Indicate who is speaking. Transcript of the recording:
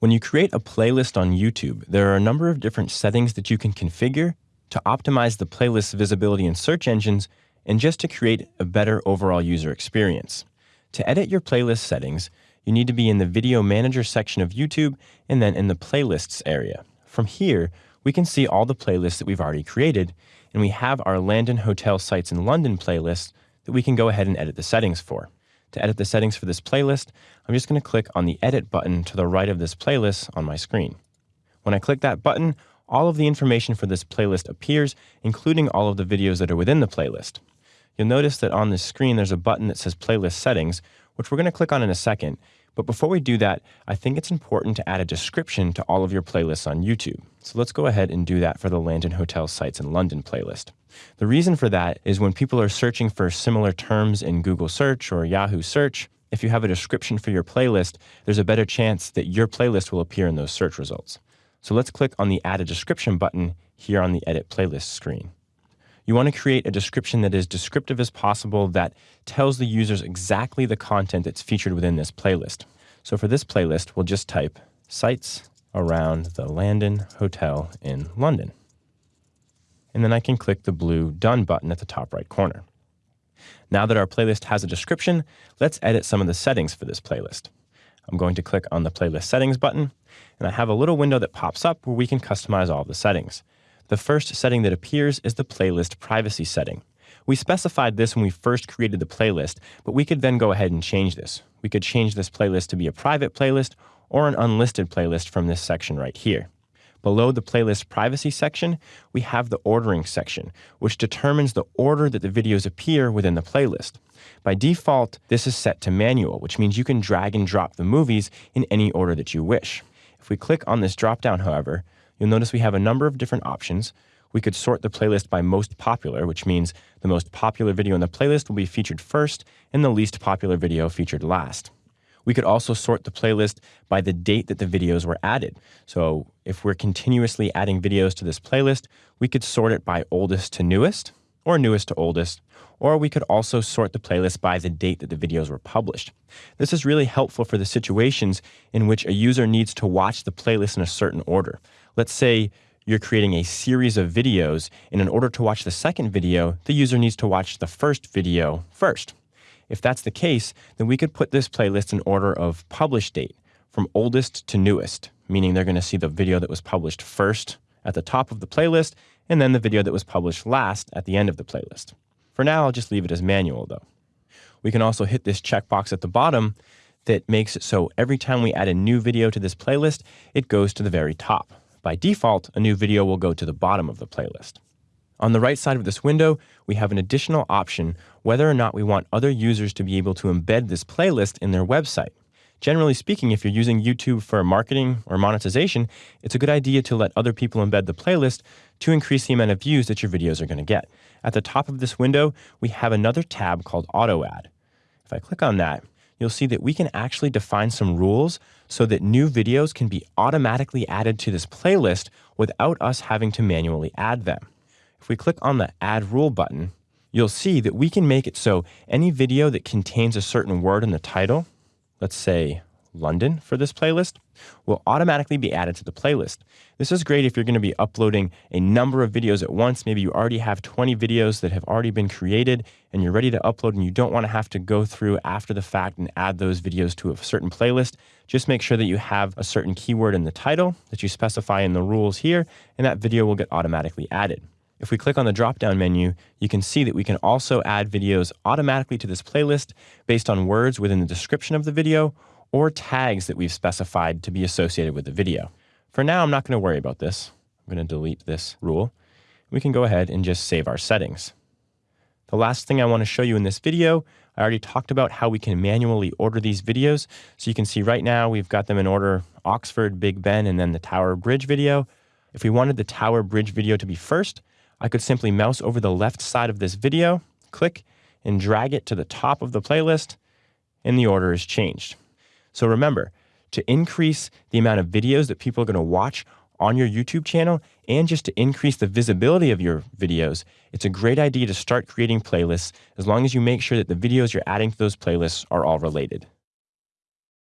Speaker 1: When you create a playlist on YouTube, there are a number of different settings that you can configure to optimize the playlist's visibility in search engines and just to create a better overall user experience. To edit your playlist settings, you need to be in the Video Manager section of YouTube and then in the Playlists area. From here, we can see all the playlists that we've already created, and we have our Landon Hotel Sites in London playlist that we can go ahead and edit the settings for. To edit the settings for this playlist, I'm just going to click on the Edit button to the right of this playlist on my screen. When I click that button, all of the information for this playlist appears, including all of the videos that are within the playlist. You'll notice that on this screen there's a button that says Playlist Settings, which we're going to click on in a second. But before we do that, I think it's important to add a description to all of your playlists on YouTube. So let's go ahead and do that for the Landon Hotel Sites in London playlist. The reason for that is when people are searching for similar terms in Google search or Yahoo search, if you have a description for your playlist, there's a better chance that your playlist will appear in those search results. So let's click on the Add a Description button here on the Edit Playlist screen. You want to create a description that is descriptive as possible that tells the users exactly the content that's featured within this playlist. So for this playlist, we'll just type sites around the Landon Hotel in London. And then I can click the blue Done button at the top right corner. Now that our playlist has a description, let's edit some of the settings for this playlist. I'm going to click on the Playlist Settings button, and I have a little window that pops up where we can customize all the settings. The first setting that appears is the playlist privacy setting. We specified this when we first created the playlist, but we could then go ahead and change this. We could change this playlist to be a private playlist or an unlisted playlist from this section right here. Below the playlist privacy section, we have the ordering section, which determines the order that the videos appear within the playlist. By default, this is set to manual, which means you can drag and drop the movies in any order that you wish. If we click on this dropdown, however, you'll notice we have a number of different options. We could sort the playlist by most popular, which means the most popular video in the playlist will be featured first and the least popular video featured last. We could also sort the playlist by the date that the videos were added. So if we're continuously adding videos to this playlist, we could sort it by oldest to newest or newest to oldest, or we could also sort the playlist by the date that the videos were published. This is really helpful for the situations in which a user needs to watch the playlist in a certain order. Let's say you're creating a series of videos, and in order to watch the second video, the user needs to watch the first video first. If that's the case, then we could put this playlist in order of publish date from oldest to newest, meaning they're going to see the video that was published first at the top of the playlist and then the video that was published last at the end of the playlist. For now, I'll just leave it as manual though. We can also hit this checkbox at the bottom that makes it so every time we add a new video to this playlist, it goes to the very top. By default, a new video will go to the bottom of the playlist. On the right side of this window, we have an additional option whether or not we want other users to be able to embed this playlist in their website. Generally speaking, if you're using YouTube for marketing or monetization, it's a good idea to let other people embed the playlist to increase the amount of views that your videos are going to get. At the top of this window, we have another tab called Auto Add. If I click on that, you'll see that we can actually define some rules so that new videos can be automatically added to this playlist without us having to manually add them. If we click on the Add Rule button, you'll see that we can make it so any video that contains a certain word in the title, let's say London for this playlist, will automatically be added to the playlist. This is great if you're going to be uploading a number of videos at once. Maybe you already have 20 videos that have already been created and you're ready to upload and you don't want to have to go through after the fact and add those videos to a certain playlist. Just make sure that you have a certain keyword in the title that you specify in the rules here and that video will get automatically added. If we click on the drop-down menu, you can see that we can also add videos automatically to this playlist based on words within the description of the video or tags that we've specified to be associated with the video. For now, I'm not going to worry about this. I'm going to delete this rule. We can go ahead and just save our settings. The last thing I want to show you in this video, I already talked about how we can manually order these videos. So you can see right now we've got them in order Oxford, Big Ben, and then the Tower Bridge video. If we wanted the Tower Bridge video to be first, I could simply mouse over the left side of this video, click, and drag it to the top of the playlist, and the order is changed. So remember, to increase the amount of videos that people are going to watch on your YouTube channel and just to increase the visibility of your videos, it's a great idea to start creating playlists as long as you make sure that the videos you're adding to those playlists are all related.